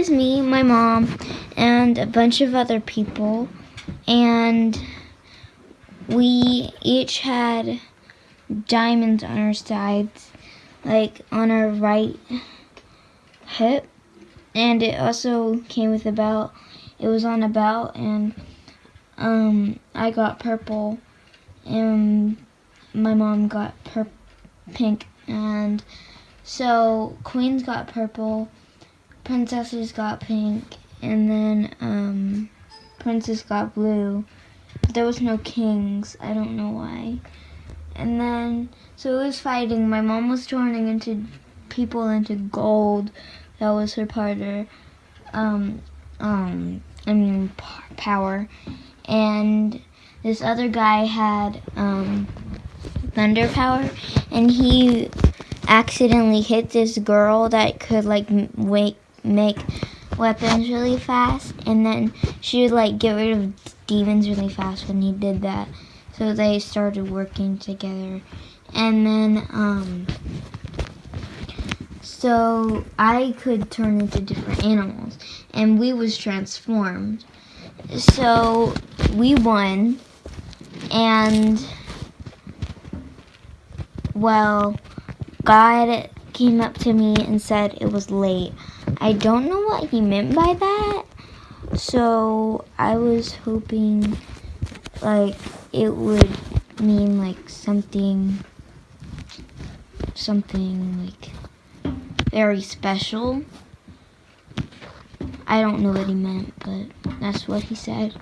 was me, my mom, and a bunch of other people, and we each had diamonds on our sides, like on our right hip, and it also came with a belt. It was on a belt, and um, I got purple, and my mom got pink, and so queens got purple, princesses got pink, and then um, princess got blue. But there was no kings. I don't know why. And then so it was fighting. My mom was turning into people into gold. That was her part of um um I mean power. And this other guy had um thunder power and he accidentally hit this girl that could like wake, make weapons really fast and then she would like get rid of demons really fast when he did that. So they started working together. And then um so i could turn into different animals and we was transformed. So we won and well god came up to me and said it was late. I don't know what he meant by that. So i was hoping like it would mean like something something like very special. I don't know what he meant but that's what he said